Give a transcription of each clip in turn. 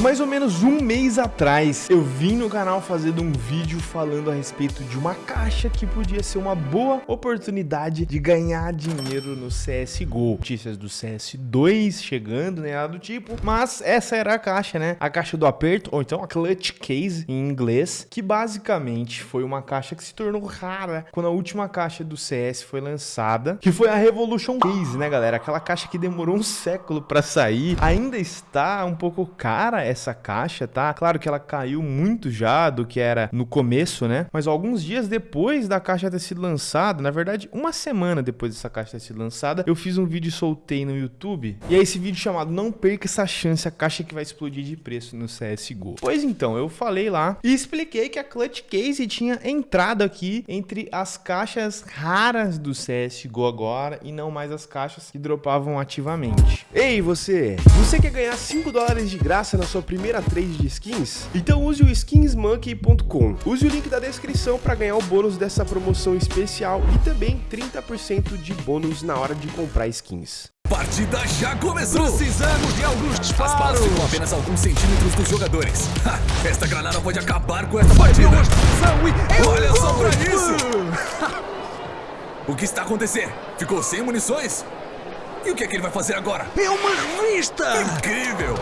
Mais ou menos um mês atrás, eu vim no canal fazendo um vídeo falando a respeito de uma caixa que podia ser uma boa oportunidade de ganhar dinheiro no CSGO. Notícias do CS2 chegando, né, nada do tipo, mas essa era a caixa, né? A caixa do aperto, ou então a Clutch Case em inglês, que basicamente foi uma caixa que se tornou rara quando a última caixa do CS foi lançada, que foi a Revolution Case, né, galera? Aquela caixa que demorou um século para sair, ainda está um pouco cara essa caixa, tá? Claro que ela caiu muito já do que era no começo, né? Mas alguns dias depois da caixa ter sido lançada, na verdade, uma semana depois dessa caixa ter sido lançada, eu fiz um vídeo e soltei no YouTube. E é esse vídeo chamado Não Perca Essa Chance, a caixa que vai explodir de preço no CSGO. Pois então, eu falei lá e expliquei que a Clutch Case tinha entrado aqui entre as caixas raras do CSGO agora e não mais as caixas que dropavam ativamente. Ei, você! Você quer ganhar 5 dólares de graça na sua primeira trade de skins? Então use o skinsmonkey.com. Use o link da descrição para ganhar o bônus dessa promoção especial e também 30% de bônus na hora de comprar skins. Partida já começou! Precisamos de alguns As balas disparos! ficam apenas alguns centímetros dos jogadores. Ha, esta granada pode acabar com esta partida. E... É um Olha só pra isso! O que está acontecendo? Ficou sem munições? E o que é que ele vai fazer agora? É uma revista! Incrível!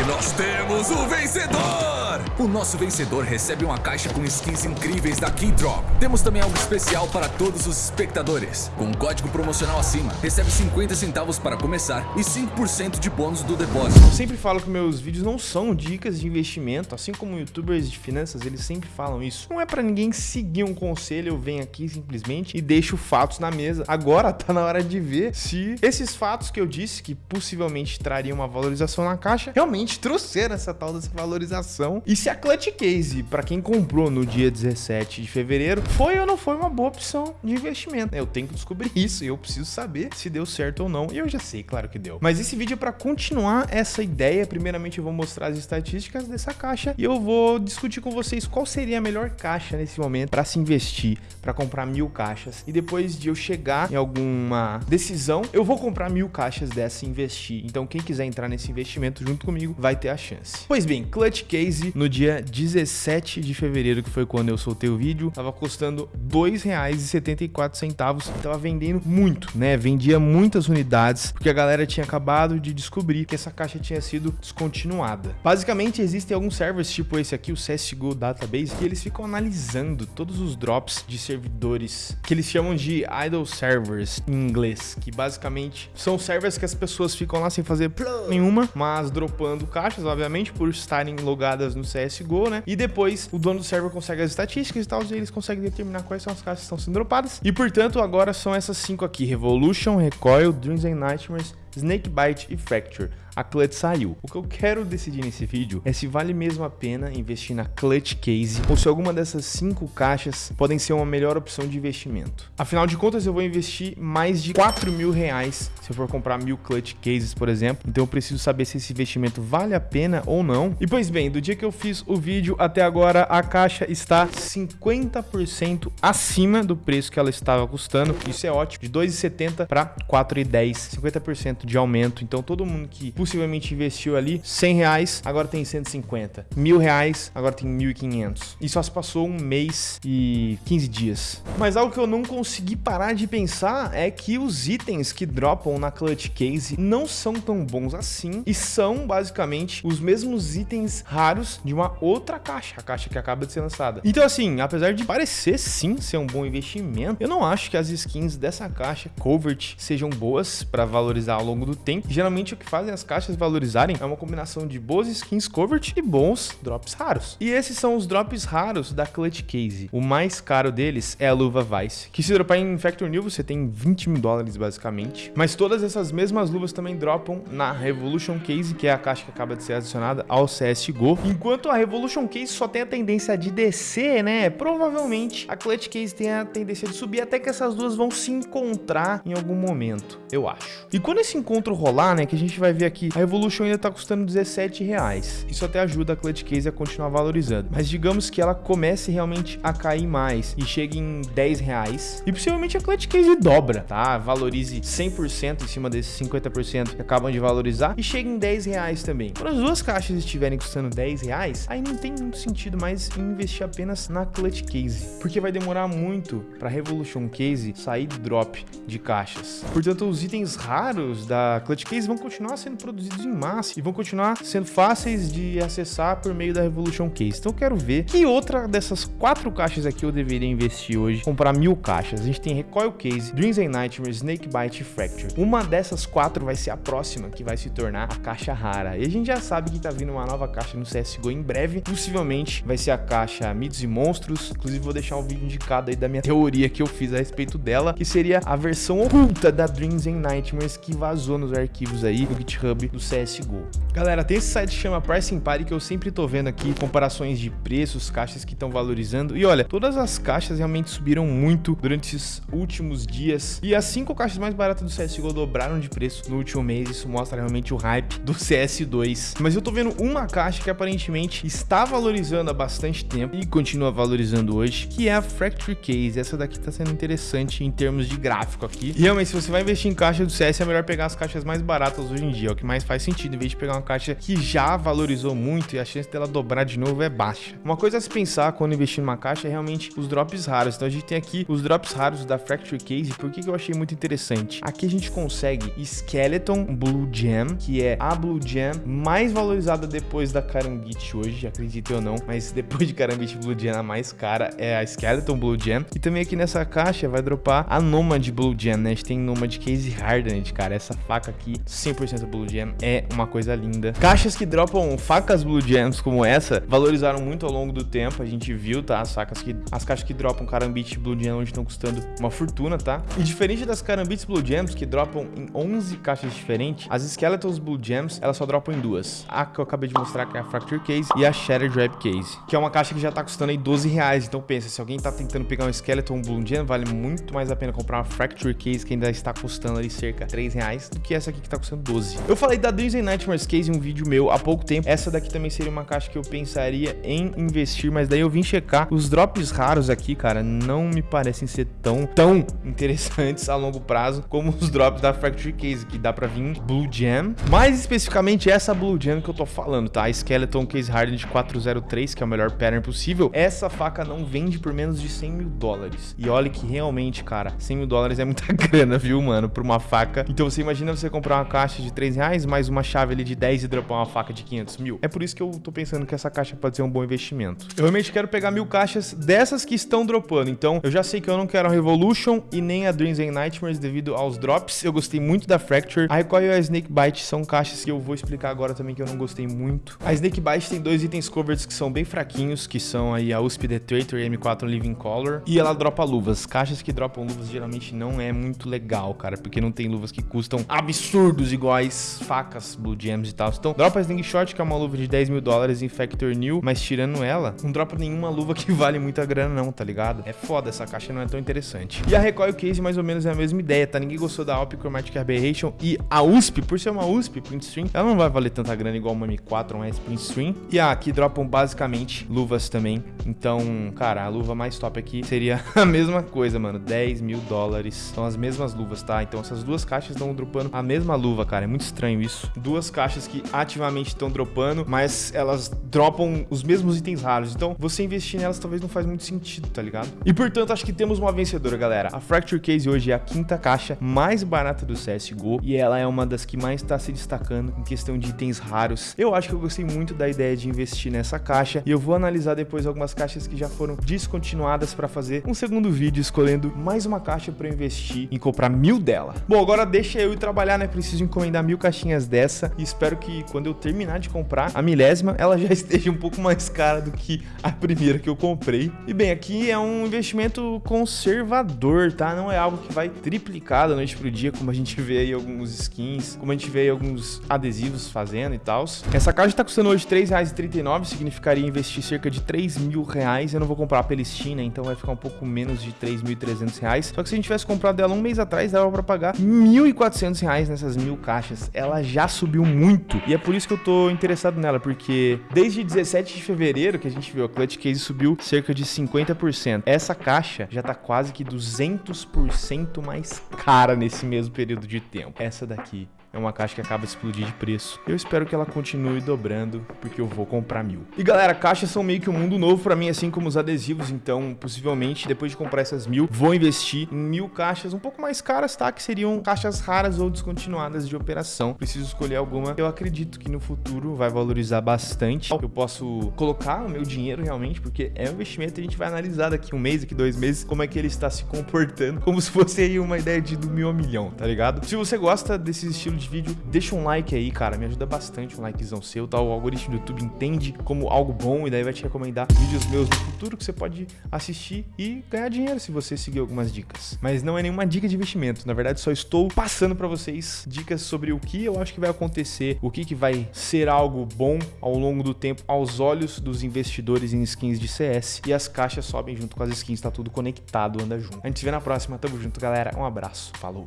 E nós temos o vencedor! O nosso vencedor recebe uma caixa com skins incríveis da Keydrop. Temos também algo especial para todos os espectadores. Com um código promocional acima, recebe 50 centavos para começar e 5% de bônus do depósito. Eu sempre falo que meus vídeos não são dicas de investimento, assim como youtubers de finanças, eles sempre falam isso. Não é pra ninguém seguir um conselho, eu venho aqui simplesmente e deixo fatos na mesa. Agora tá na hora de ver se esses fatos que eu disse que possivelmente trariam uma valorização na caixa, realmente trouxeram essa tal dessa valorização. E se a Clutch Case, pra quem comprou no dia 17 de fevereiro, foi ou não foi uma boa opção de investimento. Eu tenho que descobrir isso e eu preciso saber se deu certo ou não. E eu já sei, claro que deu. Mas esse vídeo é pra continuar essa ideia. Primeiramente eu vou mostrar as estatísticas dessa caixa e eu vou discutir com vocês qual seria a melhor caixa nesse momento pra se investir, pra comprar mil caixas. E depois de eu chegar em alguma decisão, eu vou comprar mil caixas dessa e investir. Então quem quiser entrar nesse investimento junto comigo vai ter a chance. Pois bem, Clutch Case no dia 17 de fevereiro, que foi quando eu soltei o vídeo, tava custando R$ 2,74 e tava vendendo muito, né? Vendia muitas unidades, porque a galera tinha acabado de descobrir que essa caixa tinha sido descontinuada. Basicamente, existem alguns servers, tipo esse aqui, o CSGO Database, que eles ficam analisando todos os drops de servidores, que eles chamam de idle servers em inglês, que basicamente são servers que as pessoas ficam lá sem fazer nenhuma, mas dropando caixas, obviamente, por estarem logadas no CSGO, né? E depois o dono do server consegue as estatísticas e tal, e eles conseguem determinar quais são as caixas que estão sendo dropadas. E portanto, agora são essas cinco aqui: Revolution, Recoil, Dreams and Nightmares, Snakebite e Fracture. A Clutch saiu. O que eu quero decidir nesse vídeo é se vale mesmo a pena investir na Clutch Case ou se alguma dessas cinco caixas podem ser uma melhor opção de investimento. Afinal de contas, eu vou investir mais de 4 mil reais se eu for comprar mil Clutch Cases, por exemplo. Então eu preciso saber se esse investimento vale a pena ou não. E pois bem, do dia que eu fiz o vídeo até agora, a caixa está 50% acima do preço que ela estava custando. Isso é ótimo. De 2,70 para 4,10. 50% de aumento. Então todo mundo que possivelmente investiu ali 100 reais, agora tem 150. Mil reais, agora tem 1.500. E só se passou um mês e 15 dias. Mas algo que eu não consegui parar de pensar é que os itens que dropam na Clutch Case não são tão bons assim e são basicamente os mesmos itens raros de uma outra caixa, a caixa que acaba de ser lançada. Então assim, apesar de parecer sim ser um bom investimento, eu não acho que as skins dessa caixa Covert sejam boas para valorizar ao longo do tempo. Geralmente o que fazem as caixas valorizarem é uma combinação de boas skins Covert e bons drops raros. E esses são os drops raros da Clutch Case. O mais caro deles é a luva Vice, que se dropar em Factor New você tem 20 mil dólares basicamente. Mas todas essas mesmas luvas também dropam na Revolution Case, que é a caixa que acaba de ser adicionada ao CSGO. Enquanto a Revolution Case só tem a tendência de descer, né? Provavelmente a Clutch Case tem a tendência de subir até que essas duas vão se encontrar em algum momento, eu acho. E quando esse encontro rolar, né, que a gente vai ver aqui, a Evolution ainda tá custando 17 reais. Isso até ajuda a Clutch Case a continuar valorizando. Mas digamos que ela comece realmente a cair mais e chegue em 10 reais. E possivelmente a Clutch Case dobra, tá? Valorize 100% em cima desses 50% que acabam de valorizar e chegue em 10 reais também. Quando as duas caixas estiverem custando 10 reais, aí não tem muito sentido mais investir apenas na Clutch Case. Porque vai demorar muito para Revolution Case sair drop de caixas. Portanto, os itens raros da Clutch Case vão continuar sendo produzidos em massa e vão continuar sendo fáceis de acessar por meio da Revolution Case. Então eu quero ver que outra dessas quatro caixas aqui eu deveria investir hoje, comprar mil caixas. A gente tem Recoil Case, Dreams and Nightmares, Snakebite e Fracture. Uma dessas quatro vai ser a próxima, que vai se tornar a caixa rara. E a gente já sabe que tá vindo uma nova caixa no CSGO em breve. Possivelmente vai ser a caixa Mitos e Monstros. Inclusive vou deixar um vídeo indicado aí da minha teoria que eu fiz a respeito dela, que seria a versão oculta da Dreams and Nightmares que vazou nos arquivos aí do GitHub do CSGO. Galera, tem esse site que chama Pricing Party que eu sempre tô vendo aqui comparações de preços, caixas que estão valorizando. E olha, todas as caixas realmente subiram muito durante esses últimos dias. E as cinco caixas mais baratas do CSGO dobraram de preço no último mês. Isso mostra realmente o hype do CS2. Mas eu tô vendo uma caixa que aparentemente está valorizando há bastante tempo e continua valorizando hoje, que é a Fracture Case. Essa daqui tá sendo interessante em termos de gráfico aqui. E realmente, se você vai investir em caixa do CS, é melhor pegar as caixas mais baratas hoje em dia. É o que mais faz sentido, em vez de pegar uma caixa que já valorizou muito e a chance dela dobrar de novo é baixa. Uma coisa a se pensar quando investir numa caixa é realmente os drops raros. Então a gente tem aqui os drops raros da Fracture Case. Por que, que eu achei muito interessante? Aqui a gente consegue Skeleton Blue Gem, que é a Blue Gem mais valorizada depois da Karambit hoje, acredite ou não. Mas depois de Karambit Blue Gem, a mais cara é a Skeleton Blue Gem. E também aqui nessa caixa vai dropar a Nomad Blue Gem, né? A gente tem Nomad Case Hardened, cara. Essa faca aqui, 100% Blue Gem, é uma coisa linda. Caixas que dropam facas Blue Gems como essa, valorizaram muito ao longo do tempo. A gente viu, tá? As facas que... As caixas que dropam Karambit Blue Gem hoje estão custando uma fortuna, tá? E diferente das Karambits Blue Gems, que dropam em 11 caixas diferentes, as Skeletons Blue Gems, elas só dropam em duas. A que eu acabei de mostrar, que é a Fracture Case, e a Shattered Rap Case, que é uma caixa que já tá custando aí 12 reais. Então pensa, se alguém tá tentando pegar um Skeleton Blue Gem, vale muito mais a pena comprar uma Fracture Case, que ainda está custando ali cerca de 3 reais, do que essa aqui que tá custando 12. Eu falei da Dreams and Nightmares Case em um vídeo meu há pouco tempo. Essa daqui também seria uma caixa que eu pensaria em investir, mas daí eu vim checar. Os drops raros aqui, cara, não me parecem ser tão, tão interessantes a longo prazo como os drops da Fracture Case, que dá pra vir Blue Gem. Mais especificamente essa Blue Gem que eu tô falando, tá? A Skeleton Case Hardened 403, que é o melhor pattern possível. Essa faca não vende por menos de 100 mil dólares. E olha que realmente, cara, 100 mil dólares é muita grana, viu, mano? Por uma faca. Então você imagina você comprar uma caixa de 3 reais, mais uma chave ali de 10 e dropar uma faca de 500 mil. É por isso que eu tô pensando que essa caixa pode ser um bom investimento. Eu realmente quero pegar mil caixas dessas que estão dropando. Então eu já sei que eu não quero a Revolution e nem a Dreams and Nightmares devido aos drops. Eu gostei muito da Fracture. A Recoil e a Snakebite são caixas que eu vou explicar agora também que eu não gostei muito. A Snakebite tem dois itens covers que são bem fraquinhos, que são aí a USP The Traitor e a M4 Living Color. E ela dropa luvas. Caixas que dropam luvas geralmente não é muito legal, cara, porque não tem luvas que custam absurdos iguais facas, Blue Gems e tal. Então, dropa a Slingshot, que é uma luva de 10 mil dólares em Factor New, mas tirando ela, não dropa nenhuma luva que vale muita grana não, tá ligado? É foda, essa caixa não é tão interessante. E a Recoil Case mais ou menos é a mesma ideia, tá? Ninguém gostou da Alp Chromatic Aberration e a USP, por ser uma USP Print Stream, ela não vai valer tanta grana igual uma M4 ou uma S-Print Stream. E a aqui dropam basicamente luvas também. Então, cara, a luva mais top aqui seria a mesma coisa, mano. 10 mil dólares. São as mesmas luvas, tá? Então essas duas caixas estão dropando a mesma luva, cara. É muito estranho isso. Duas caixas que ativamente estão dropando, mas elas dropam os mesmos itens raros. Então, você investir nelas talvez não faz muito sentido, tá ligado? E portanto, acho que temos uma vencedora, galera. A Fracture Case hoje é a quinta caixa mais barata do CSGO e ela é uma das que mais está se destacando em questão de itens raros. Eu acho que eu gostei muito da ideia de investir nessa caixa e eu vou analisar depois algumas caixas que já foram descontinuadas para fazer um segundo vídeo escolhendo mais uma caixa para investir em comprar mil dela. Bom, agora deixa eu trabalhar, né? Preciso encomendar mil caixinhas dessa e espero que quando eu terminar de comprar a milésima, ela já esteja um pouco mais cara do que a primeira que eu comprei. E bem, aqui é um investimento conservador, tá? Não é algo que vai triplicar da noite pro dia, como a gente vê aí alguns skins, como a gente vê aí alguns adesivos fazendo e tal. Essa caixa tá custando hoje R$3,39, significaria investir cerca de 3 mil reais. Eu não vou comprar pela Steam, né? Então vai ficar um pouco menos de 3.300 reais. Só que se a gente tivesse comprado ela um mês atrás, dava pra pagar 1.400 200 reais nessas mil caixas. Ela já subiu muito. E é por isso que eu tô interessado nela, porque desde 17 de fevereiro que a gente viu, a Clutch Case subiu cerca de 50%. Essa caixa já tá quase que 200% mais cara nesse mesmo período de tempo. Essa daqui é uma caixa que acaba de explodir de preço. Eu espero que ela continue dobrando, porque eu vou comprar mil. E galera, caixas são meio que um mundo novo pra mim, assim como os adesivos, então possivelmente depois de comprar essas mil, vou investir em mil caixas um pouco mais caras, tá? Que seriam caixas raras ou descontinuadas de operação. Preciso escolher alguma. Eu acredito que no futuro vai valorizar bastante. Eu posso colocar o meu dinheiro realmente, porque é um investimento a gente vai analisar daqui um mês, daqui dois meses, como é que ele está se comportando, como se fosse aí uma ideia de do mil a milhão, tá ligado? Se você gosta desse estilo de de vídeo, deixa um like aí, cara, me ajuda bastante um likezão seu, tá? O algoritmo do YouTube entende como algo bom e daí vai te recomendar vídeos meus no futuro que você pode assistir e ganhar dinheiro se você seguir algumas dicas. Mas não é nenhuma dica de investimento, na verdade só estou passando para vocês dicas sobre o que eu acho que vai acontecer, o que, que vai ser algo bom ao longo do tempo aos olhos dos investidores em skins de CS e as caixas sobem junto com as skins, tá tudo conectado, anda junto. A gente se vê na próxima, tamo junto, galera, um abraço, falou!